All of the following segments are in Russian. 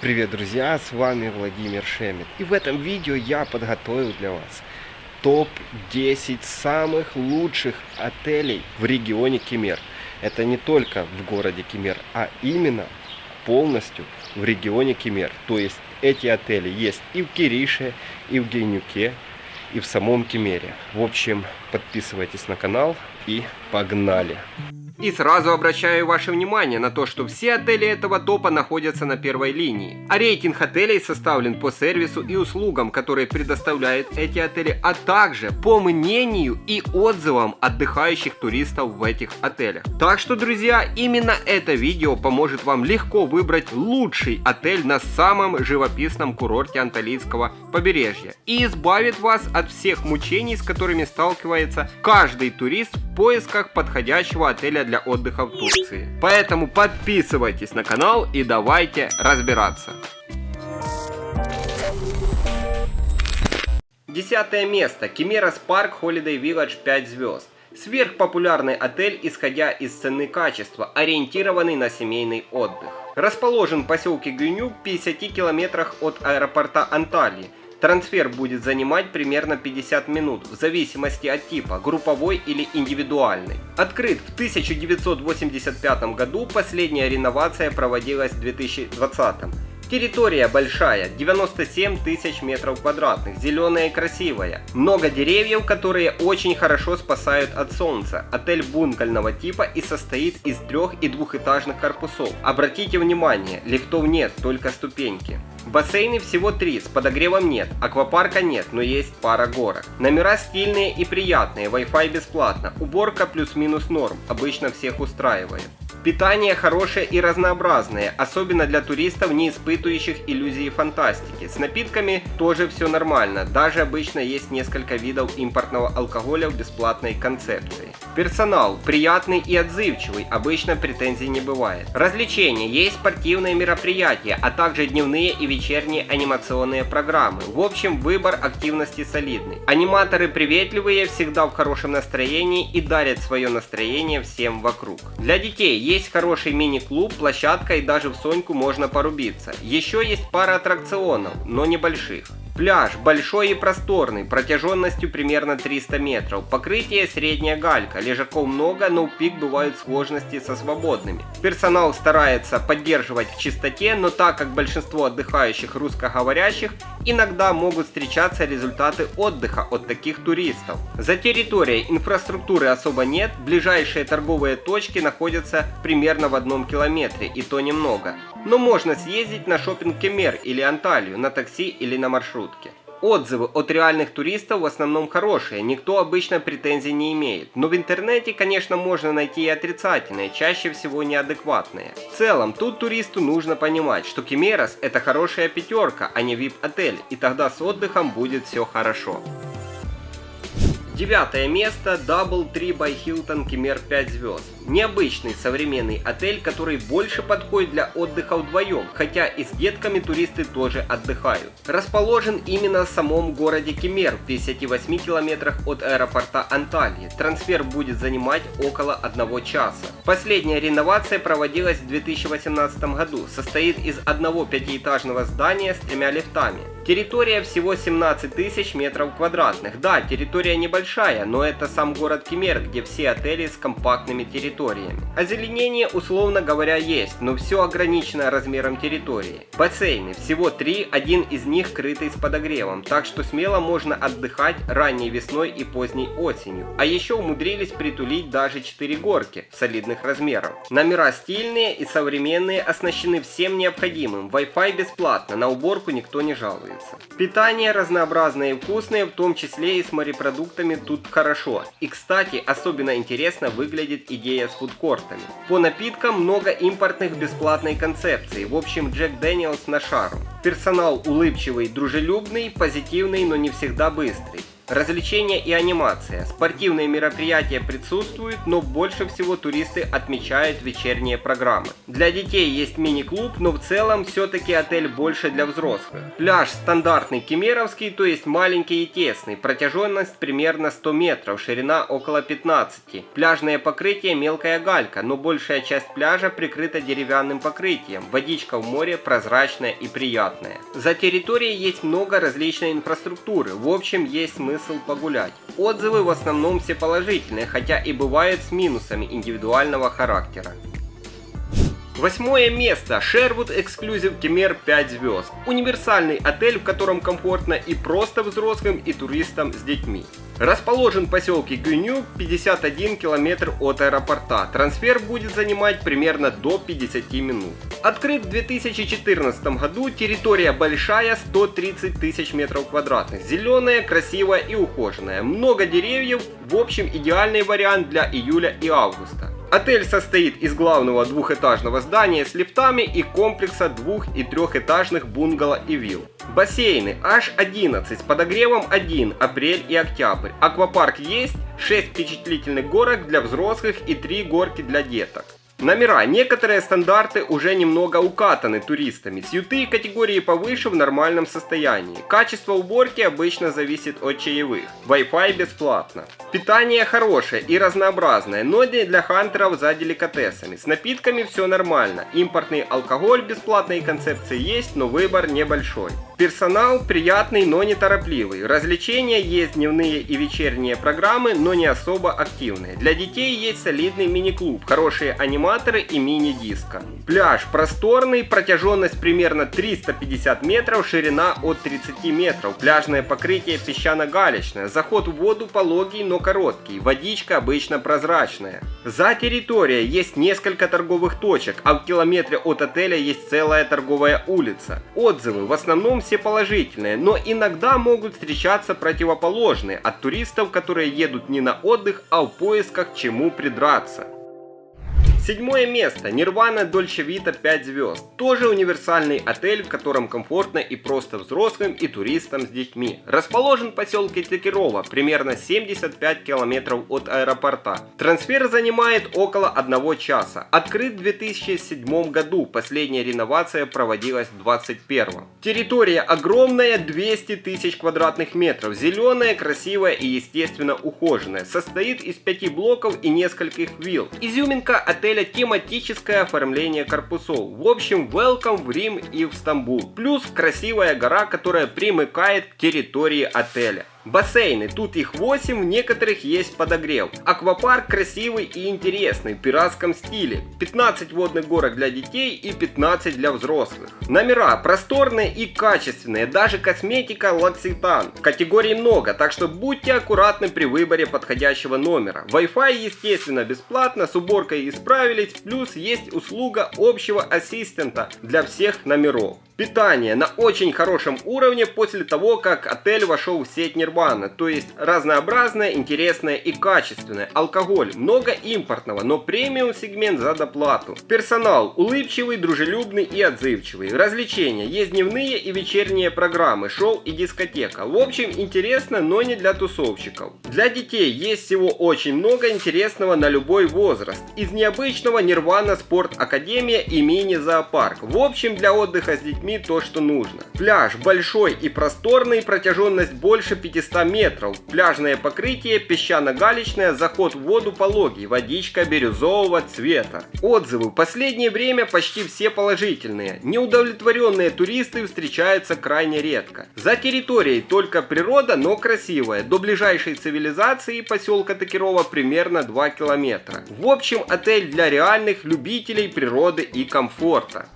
Привет, друзья! С вами Владимир Шемет. И в этом видео я подготовил для вас топ-10 самых лучших отелей в регионе Кемер. Это не только в городе Кемер, а именно полностью в регионе Кемер. То есть эти отели есть и в Кирише, и в Гейнюке, и в самом Кемере. В общем, подписывайтесь на канал и погнали! И сразу обращаю ваше внимание на то, что все отели этого топа находятся на первой линии. А рейтинг отелей составлен по сервису и услугам, которые предоставляют эти отели, а также по мнению и отзывам отдыхающих туристов в этих отелях. Так что, друзья, именно это видео поможет вам легко выбрать лучший отель на самом живописном курорте Анталийского побережья и избавит вас от всех мучений, с которыми сталкивается каждый турист в поисках подходящего отеля для отдыха в Турции. Поэтому подписывайтесь на канал и давайте разбираться. Десятое место. Кемерас Парк Holiday Village 5 звезд. Сверхпопулярный отель, исходя из цены качества, ориентированный на семейный отдых. Расположен в поселке Гюнюк в 50 километрах от аэропорта Анталии, Трансфер будет занимать примерно 50 минут, в зависимости от типа, групповой или индивидуальный. Открыт в 1985 году, последняя реновация проводилась в 2020. Территория большая, 97 тысяч метров квадратных, зеленая и красивая. Много деревьев, которые очень хорошо спасают от солнца. Отель бункального типа и состоит из трех и двухэтажных корпусов. Обратите внимание, лифтов нет, только ступеньки. Бассейны всего три, с подогревом нет, аквапарка нет, но есть пара горок. Номера стильные и приятные, Wi-Fi бесплатно, уборка плюс-минус норм, обычно всех устраивает. Питание хорошее и разнообразное, особенно для туристов, не испытывающих иллюзии фантастики. С напитками тоже все нормально, даже обычно есть несколько видов импортного алкоголя в бесплатной концепции. Персонал приятный и отзывчивый, обычно претензий не бывает. Развлечения, есть спортивные мероприятия, а также дневные и вечерние анимационные программы. В общем, выбор активности солидный. Аниматоры приветливые, всегда в хорошем настроении и дарят свое настроение всем вокруг. Для детей есть хороший мини-клуб, площадка и даже в Соньку можно порубиться. Еще есть пара аттракционов, но небольших. Пляж большой и просторный, протяженностью примерно 300 метров. Покрытие средняя галька, лежаков много, но в пик бывают сложности со свободными. Персонал старается поддерживать в чистоте, но так как большинство отдыхающих русскоговорящих, иногда могут встречаться результаты отдыха от таких туристов. За территорией инфраструктуры особо нет, ближайшие торговые точки находятся примерно в одном километре, и то немного. Но можно съездить на шопинг Кемер или Анталию, на такси или на маршрутке. Отзывы от реальных туристов в основном хорошие, никто обычно претензий не имеет. Но в интернете, конечно, можно найти и отрицательные, чаще всего неадекватные. В целом, тут туристу нужно понимать, что Кемерос это хорошая пятерка, а не VIP-отель, и тогда с отдыхом будет все хорошо. Девятое место Double Tree by Hilton Кемер 5 звезд. Необычный современный отель, который больше подходит для отдыха вдвоем, хотя и с детками туристы тоже отдыхают. Расположен именно в самом городе Кемер, в 58 километрах от аэропорта Анталии. Трансфер будет занимать около одного часа. Последняя реновация проводилась в 2018 году, состоит из одного пятиэтажного здания с тремя лифтами. Территория всего 17 тысяч метров квадратных. Да, территория небольшая, но это сам город Кемер, где все отели с компактными территориями. Озеленение, условно говоря, есть, но все ограничено размером территории. Бассейны всего три, один из них крытый с подогревом, так что смело можно отдыхать ранней весной и поздней осенью. А еще умудрились притулить даже 4 горки солидных размеров. Номера стильные и современные, оснащены всем необходимым. Wi-Fi бесплатно, на уборку никто не жалует нравится. Питание разнообразное и вкусное, в том числе и с морепродуктами тут хорошо. И кстати, особенно интересно выглядит идея с фудкортами. По напиткам много импортных бесплатной концепции, в общем Jack Daniel's на шару. Персонал улыбчивый, дружелюбный, позитивный, но не всегда быстрый. Развлечения и анимация. Спортивные мероприятия присутствуют, но больше всего туристы отмечают вечерние программы. Для детей есть мини-клуб, но в целом все-таки отель больше для взрослых. Пляж стандартный кемерский, то есть маленький и тесный, протяженность примерно 100 метров, ширина около 15. Пляжное покрытие мелкая галька, но большая часть пляжа прикрыта деревянным покрытием. Водичка в море прозрачная и приятная. За территорией есть много различной инфраструктуры, в общем есть смысл погулять. Отзывы в основном все положительные, хотя и бывают с минусами индивидуального характера. Восьмое место. Sherwood Exclusive Кемер 5 звезд. Универсальный отель, в котором комфортно и просто взрослым, и туристам с детьми. Расположен в поселке Гюню, 51 километр от аэропорта. Трансфер будет занимать примерно до 50 минут. Открыт в 2014 году, территория большая, 130 тысяч метров квадратных. Зеленая, красивая и ухоженная. Много деревьев, в общем идеальный вариант для июля и августа. Отель состоит из главного двухэтажного здания с лифтами и комплекса двух- и трехэтажных бунгало и вилл. Бассейны аж 11 с подогревом 1, апрель и октябрь. Аквапарк есть, 6 впечатлительных горок для взрослых и 3 горки для деток. Номера. Некоторые стандарты уже немного укатаны туристами. Сьюты категории повыше в нормальном состоянии. Качество уборки обычно зависит от чаевых. Wi-Fi бесплатно. Питание хорошее и разнообразное, но не для хантеров за деликатесами. С напитками все нормально. Импортный алкоголь бесплатные концепции есть, но выбор небольшой. Персонал приятный, но не торопливый. Развлечения есть дневные и вечерние программы, но не особо активные. Для детей есть солидный мини-клуб, хорошие аниматоры и мини-диско. Пляж просторный, протяженность примерно 350 метров, ширина от 30 метров. Пляжное покрытие песчано-галечное. Заход в воду пологий, но короткий. Водичка обычно прозрачная. За территорией есть несколько торговых точек, а в километре от отеля есть целая торговая улица. Отзывы в основном все положительные, но иногда могут встречаться противоположные от туристов, которые едут не на отдых, а в поисках чему придраться. Седьмое место. Нирвана Дольче Вита 5 звезд. Тоже универсальный отель, в котором комфортно и просто взрослым и туристам с детьми. Расположен в поселке Текирова, примерно 75 километров от аэропорта. Трансфер занимает около одного часа. Открыт в 2007 году, последняя реновация проводилась в 2021. Территория огромная, 200 тысяч квадратных метров, зеленая, красивая и естественно ухоженная. Состоит из пяти блоков и нескольких вилл. Изюминка отеля отеля тематическое оформление корпусов. В общем, welcome в Рим и в Стамбул. Плюс красивая гора, которая примыкает к территории отеля. Бассейны, тут их 8, в некоторых есть подогрев. Аквапарк красивый и интересный, в пиратском стиле. 15 водных горок для детей и 15 для взрослых. Номера просторные и качественные, даже косметика L'Occitane. Категорий много, так что будьте аккуратны при выборе подходящего номера. Wi-Fi естественно бесплатно, с уборкой исправились, плюс есть услуга общего ассистента для всех номеров. Питание на очень хорошем уровне после того, как отель вошел в сеть Нирвана. То есть разнообразное, интересное и качественное. Алкоголь много импортного, но премиум сегмент за доплату. Персонал улыбчивый, дружелюбный и отзывчивый. Развлечения. Есть дневные и вечерние программы, шоу и дискотека. В общем, интересно, но не для тусовщиков. Для детей есть всего очень много интересного на любой возраст. Из необычного Нирвана Спорт Академия и мини-зоопарк. В общем, для отдыха с детьми детьми то, что нужно. Пляж большой и просторный, протяженность больше 500 метров. Пляжное покрытие песчано-галечное, заход в воду пологий, водичка бирюзового цвета. Отзывы последнее время почти все положительные. Неудовлетворенные туристы встречаются крайне редко. За территорией только природа, но красивая. До ближайшей цивилизации поселка Такирова примерно 2 километра. В общем, отель для реальных любителей природы и комфорта.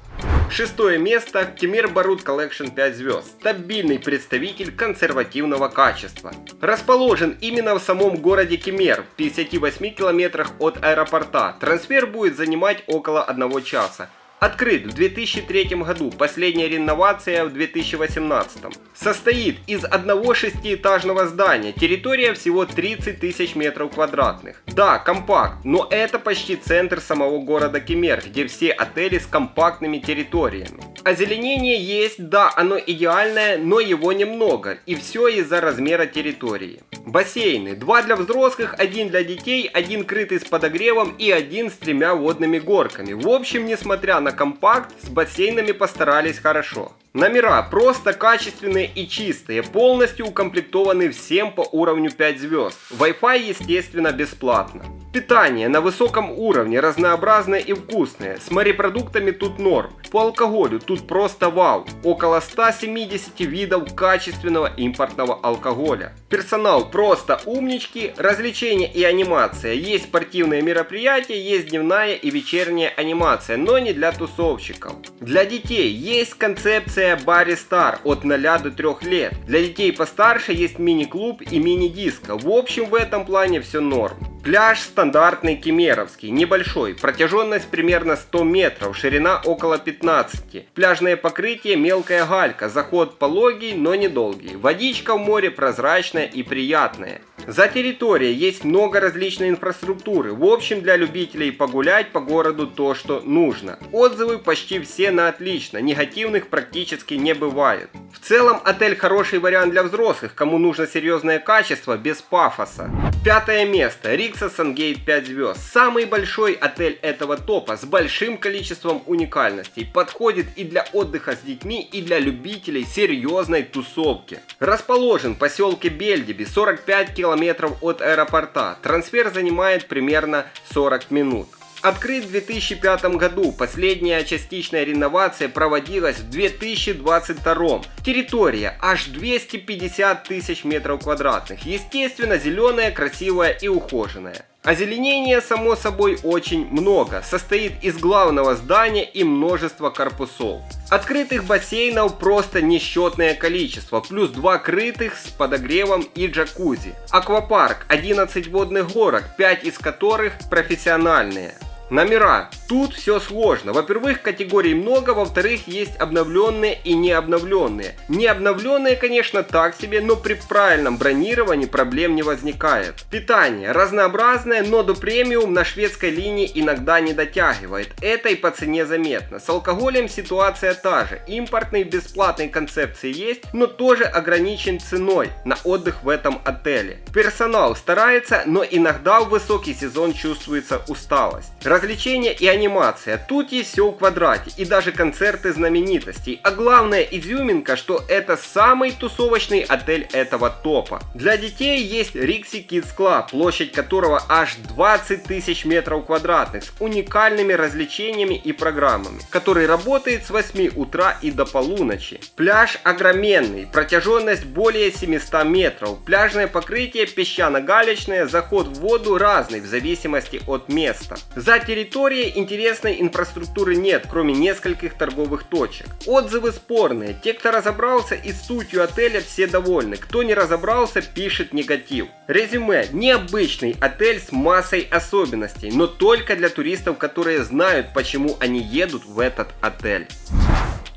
Шестое место Кемер Барут Collection 5 звезд. Стабильный представитель консервативного качества. Расположен именно в самом городе Кемер, в 58 километрах от аэропорта. Трансфер будет занимать около одного часа. Открыт в 2003 году, последняя реновация в 2018. Состоит из одного шестиэтажного здания, территория всего 30 тысяч метров квадратных. Да, компакт, но это почти центр самого города Кемер, где все отели с компактными территориями. Озеленение есть, да, оно идеальное, но его немного, и все из-за размера территории. Бассейны. Два для взрослых, один для детей, один крытый с подогревом и один с тремя водными горками. В общем, несмотря на компакт, с бассейнами постарались хорошо. Номера просто качественные и чистые, полностью укомплектованы всем по уровню 5 звезд. Wi-Fi естественно бесплатно. Питание на высоком уровне, разнообразное и вкусное. С морепродуктами тут норм. По алкоголю тут просто вау. Около 170 видов качественного импортного алкоголя. Персонал просто умнички. Развлечения и анимация. Есть спортивные мероприятия, есть дневная и вечерняя анимация, но не для тусовщиков. Для детей есть концепция Барри Стар от 0 до 3 лет. Для детей постарше есть мини-клуб и мини-диско. В общем в этом плане все норм. Пляж стандартный кемеровский, небольшой, протяженность примерно 100 метров, ширина около 15. Пляжное покрытие мелкая галька, заход пологий, но недолгий. Водичка в море прозрачная и приятная. За территорией есть много различной инфраструктуры. В общем, для любителей погулять по городу то, что нужно. Отзывы почти все на отлично, негативных практически не бывает. В целом, отель хороший вариант для взрослых, кому нужно серьезное качество без пафоса. Пятое место. Рикса Сангейт 5 звезд. Самый большой отель этого топа с большим количеством уникальностей. Подходит и для отдыха с детьми, и для любителей серьезной тусовки. Расположен в поселке Бельдиби, 45 километров от аэропорта. Трансфер занимает примерно 40 минут. Открыт в 2005 году, последняя частичная реновация проводилась в 2022. Территория аж 250 тысяч метров квадратных, естественно зеленая, красивая и ухоженная. Озеленения, само собой, очень много. Состоит из главного здания и множества корпусов. Открытых бассейнов просто несчетное количество, плюс два крытых с подогревом и джакузи. Аквапарк, 11 водных горок, 5 из которых профессиональные. Номера. Тут все сложно. Во-первых, категорий много, во-вторых, есть обновленные и не обновленные. Не обновленные, конечно, так себе, но при правильном бронировании проблем не возникает. Питание. Разнообразное, но до премиум на шведской линии иногда не дотягивает. Это и по цене заметно. С алкоголем ситуация та же. Импортный бесплатной концепции есть, но тоже ограничен ценой на отдых в этом отеле. Персонал старается, но иногда в высокий сезон чувствуется усталость. Развлечения и анимация. Тут есть все в квадрате. И даже концерты знаменитостей. А главная изюминка, что это самый тусовочный отель этого топа. Для детей есть Rixi Kids Club, площадь которого аж 20 тысяч метров квадратных с уникальными развлечениями и программами, который работает с 8 утра и до полуночи. Пляж огроменный, протяженность более 700 метров, пляжное покрытие песчано-галечное, заход в воду разный в зависимости от места. За территорией интересной инфраструктуры нет, кроме нескольких торговых точек. Отзывы спорные. Те, кто разобрался и сутью отеля, все довольны. Кто не разобрался, пишет негатив. Резюме. Необычный отель с массой особенностей, но только для туристов, которые знают, почему они едут в этот отель.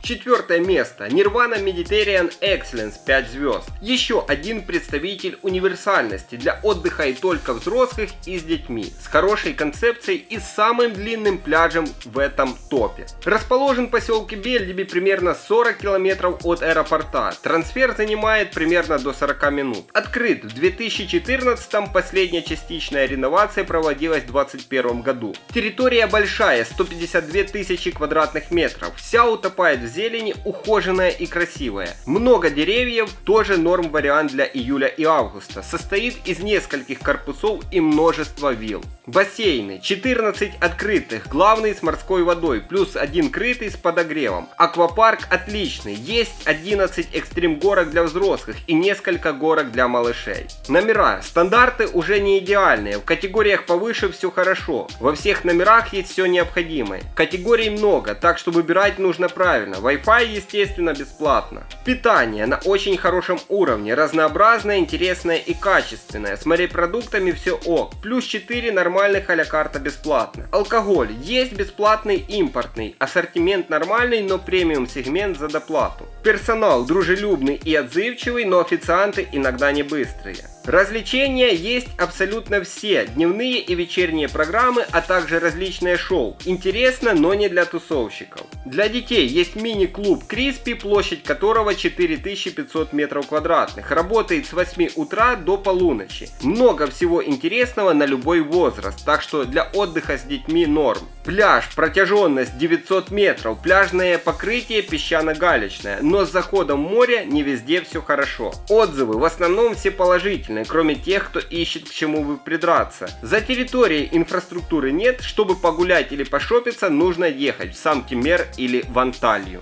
Четвертое место. Nirvana Mediterranean Excellence 5 звезд. Еще один представитель универсальности для отдыха и только взрослых и с детьми. С хорошей концепцией и самым длинным пляжем в этом топе. Расположен в поселке Бельдиби примерно 40 километров от аэропорта. Трансфер занимает примерно до 40 минут. Открыт в 2014 последняя частичная реновация проводилась в 2021 году. Территория большая, 152 тысячи квадратных метров. Вся утопает в зелени, ухоженная и красивая. Много деревьев, тоже норм вариант для июля и августа. Состоит из нескольких корпусов и множества вилл. Бассейны. 14 открытых, главный с морской водой, плюс один крытый с подогревом. Аквапарк отличный. Есть 11 экстрим горок для взрослых и несколько горок для малышей. Номера. Стандарты уже не идеальные. В категориях повыше все хорошо. Во всех номерах есть все необходимое. Категорий много, так что выбирать нужно правильно. Wi-Fi, естественно, бесплатно. Питание на очень хорошем уровне, разнообразное, интересное и качественное. С морепродуктами все ок. Плюс 4 нормальных а карта бесплатно. Алкоголь есть бесплатный импортный. Ассортимент нормальный, но премиум сегмент за доплату. Персонал дружелюбный и отзывчивый, но официанты иногда не быстрые. Развлечения есть абсолютно все, дневные и вечерние программы, а также различные шоу. Интересно, но не для тусовщиков. Для детей есть мини-клуб Криспи, площадь которого 4500 метров квадратных. Работает с 8 утра до полуночи. Много всего интересного на любой возраст, так что для отдыха с детьми норм. Пляж, протяженность 900 метров, пляжное покрытие песчано-галечное, но с заходом моря не везде все хорошо. Отзывы в основном все положительные кроме тех, кто ищет к чему бы придраться. За территорией инфраструктуры нет, чтобы погулять или пошопиться, нужно ехать в сам Кемер или в Анталью.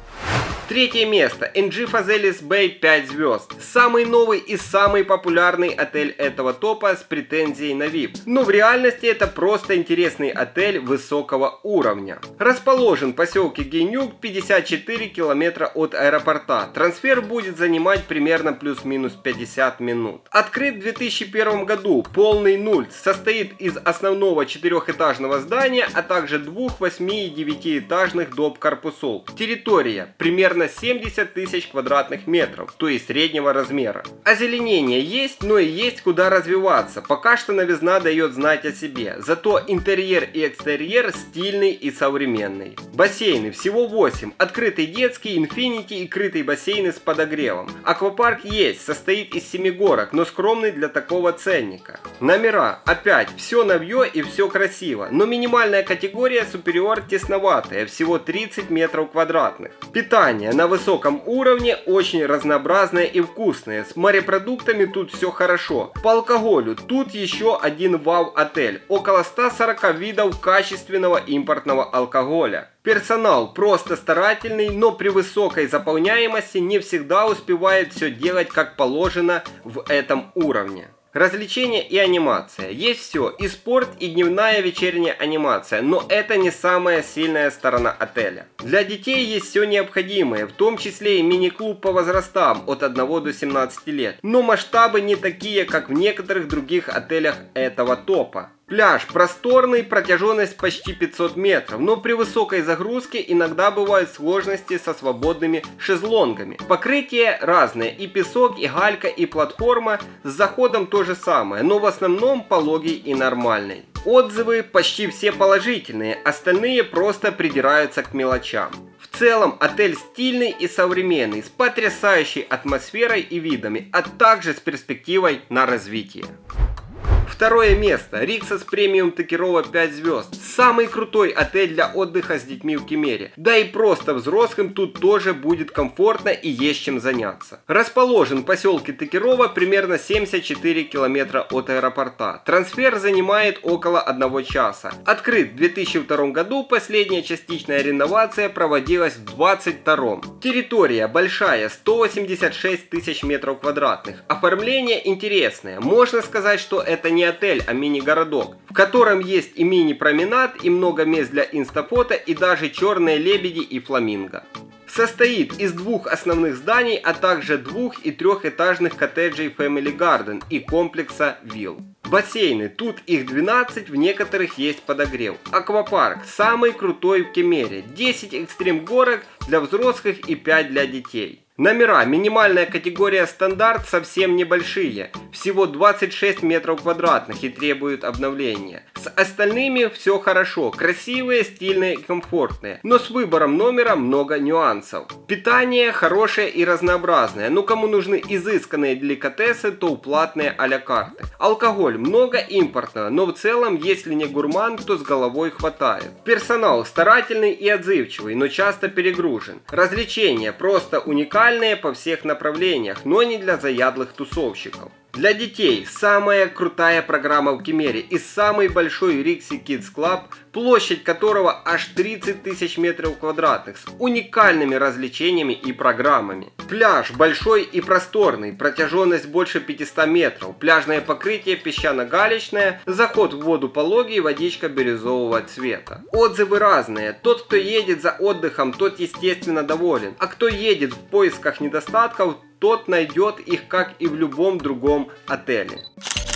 Третье место. NG Fazelis Bay 5 звезд. Самый новый и самый популярный отель этого топа с претензией на VIP. Но в реальности это просто интересный отель высокого уровня. Расположен в поселке Генюк 54 километра от аэропорта. Трансфер будет занимать примерно плюс-минус 50 минут. Открыт в 2001 году. Полный нуль. Состоит из основного четырехэтажного здания, а также двух 8 и 9 этажных доп корпусов. Территория примерно примерно 70 тысяч квадратных метров, то есть среднего размера. Озеленение есть, но и есть куда развиваться. Пока что новизна дает знать о себе. Зато интерьер и экстерьер стильный и современный. Бассейны всего 8. Открытый детский, инфинити и крытый бассейны с подогревом. Аквапарк есть, состоит из 7 горок, но скромный для такого ценника. Номера. Опять, все новье и все красиво. Но минимальная категория супериор тесноватая, всего 30 метров квадратных. Питание питание на высоком уровне, очень разнообразное и вкусное. С морепродуктами тут все хорошо. По алкоголю тут еще один вау-отель. Около 140 видов качественного импортного алкоголя. Персонал просто старательный, но при высокой заполняемости не всегда успевает все делать как положено в этом уровне. Развлечения и анимация. Есть все, и спорт, и дневная вечерняя анимация, но это не самая сильная сторона отеля. Для детей есть все необходимое, в том числе и мини-клуб по возрастам от 1 до 17 лет. Но масштабы не такие, как в некоторых других отелях этого топа. Пляж просторный, протяженность почти 500 метров, но при высокой загрузке иногда бывают сложности со свободными шезлонгами. Покрытие разное, и песок, и галька, и платформа, с заходом то же самое, но в основном пологий и нормальный. Отзывы почти все положительные, остальные просто придираются к мелочам. В целом отель стильный и современный, с потрясающей атмосферой и видами, а также с перспективой на развитие. Второе место. Риксос премиум Токирова 5 звезд. Самый крутой отель для отдыха с детьми в Кемере. Да и просто взрослым тут тоже будет комфортно и есть чем заняться. Расположен в поселке Токирова примерно 74 километра от аэропорта. Трансфер занимает около одного часа. Открыт в 2002 году, последняя частичная реновация проводилась в 2022. Территория большая, 186 тысяч метров квадратных. Оформление интересное. Можно сказать, что это не отель, а мини-городок, в котором есть и мини-променад, и много мест для инстафото, и даже черные лебеди и фламинго. Состоит из двух основных зданий, а также двух- и трехэтажных коттеджей Family Garden и комплекса вилл. Бассейны, тут их 12, в некоторых есть подогрев. Аквапарк, самый крутой в Кемере, 10 экстрим горок для взрослых и 5 для детей. Номера. Минимальная категория стандарт совсем небольшие. Всего 26 метров квадратных и требуют обновления. С остальными все хорошо. Красивые, стильные и комфортные. Но с выбором номера много нюансов. Питание хорошее и разнообразное. Но кому нужны изысканные деликатесы, то платные а-ля карты. Алкоголь много импортного, но в целом, если не гурман, то с головой хватает. Персонал старательный и отзывчивый, но часто перегружен. Развлечения просто уникальные по всех направлениях, но не для заядлых тусовщиков. Для детей самая крутая программа в Кемере и самый большой Rixi Kids Club, площадь которого аж 30 тысяч метров квадратных с уникальными развлечениями и программами. Пляж большой и просторный, протяженность больше 500 метров, пляжное покрытие песчано-галечное, заход в воду пологий, водичка бирюзового цвета. Отзывы разные, тот кто едет за отдыхом, тот естественно доволен, а кто едет в поисках недостатков, тот найдет их, как и в любом другом отеле.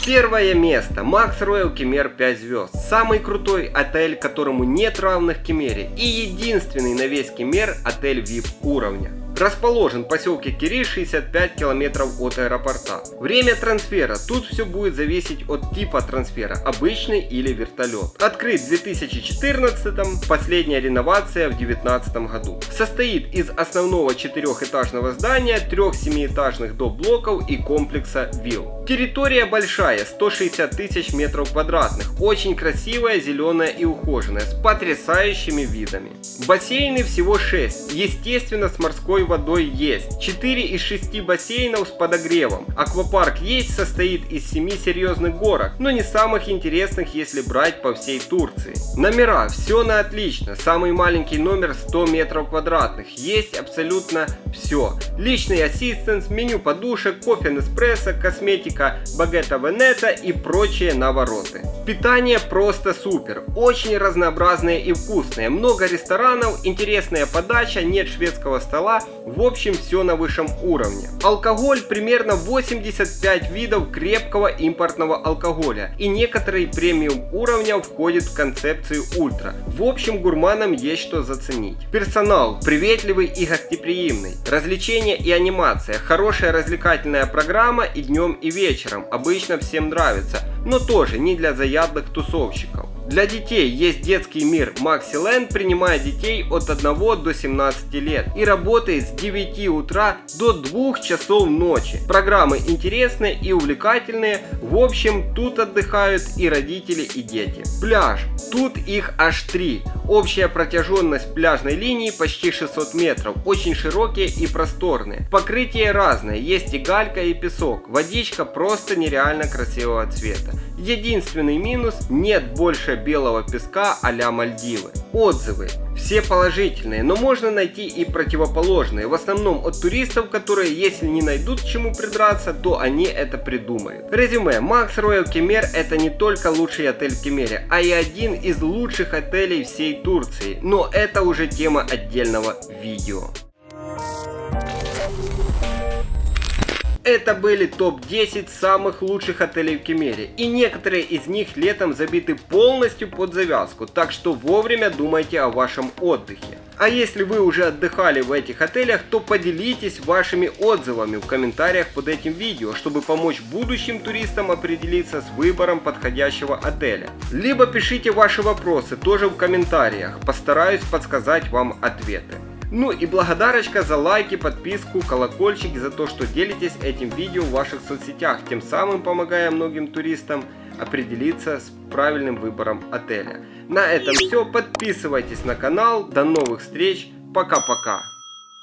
Первое место. Макс Роял Кемер 5 звезд. Самый крутой отель, которому нет равных Кемере. И единственный на весь Кемер отель VIP уровня. Расположен в поселке Кири 65 километров от аэропорта. Время трансфера. Тут все будет зависеть от типа трансфера, обычный или вертолет. Открыт в 2014, последняя реновация в 2019 году. Состоит из основного четырехэтажного здания, трех семиэтажных доп-блоков и комплекса вилл. Территория большая, 160 тысяч метров квадратных, очень красивая, зеленая и ухоженная, с потрясающими видами. Бассейны всего 6, естественно с морской водой есть. 4 из 6 бассейнов с подогревом. Аквапарк есть, состоит из 7 серьезных горок, но не самых интересных, если брать по всей Турции. Номера, все на отлично. Самый маленький номер 100 метров квадратных. Есть абсолютно все. Личный ассистент, меню подушек, кофе Неспрессо, косметика Багета Венета и прочие навороты. Питание просто супер. Очень разнообразное и вкусное. Много ресторанов, интересная подача, нет шведского стола, в общем, все на высшем уровне. Алкоголь примерно 85 видов крепкого импортного алкоголя. И некоторые премиум уровня входят в концепцию ультра. В общем, гурманам есть что заценить. Персонал приветливый и гостеприимный. Развлечения и анимация. Хорошая развлекательная программа и днем и вечером. Обычно всем нравится. Но тоже не для заядлых тусовщиков. Для детей есть детский мир Maxi принимая детей от 1 до 17 лет и работает с 9 утра до 2 часов ночи. Программы интересные и увлекательные, в общем тут отдыхают и родители и дети. Пляж, тут их аж 3. Общая протяженность пляжной линии почти 600 метров, очень широкие и просторные. Покрытие разное, есть и галька и песок, водичка просто нереально красивого цвета. Единственный минус, нет больше белого песка а-ля Мальдивы. Отзывы. Все положительные, но можно найти и противоположные. В основном от туристов, которые если не найдут к чему придраться, то они это придумают. Резюме. Max Royal Кемер это не только лучший отель в Кемере, а и один из лучших отелей всей Турции. Но это уже тема отдельного видео. Это были топ-10 самых лучших отелей в Кемере. И некоторые из них летом забиты полностью под завязку, так что вовремя думайте о вашем отдыхе. А если вы уже отдыхали в этих отелях, то поделитесь вашими отзывами в комментариях под этим видео, чтобы помочь будущим туристам определиться с выбором подходящего отеля. Либо пишите ваши вопросы тоже в комментариях, постараюсь подсказать вам ответы. Ну и благодарочка за лайки, подписку, колокольчик за то, что делитесь этим видео в ваших соцсетях, тем самым помогая многим туристам определиться с правильным выбором отеля. На этом все, подписывайтесь на канал, до новых встреч, пока-пока.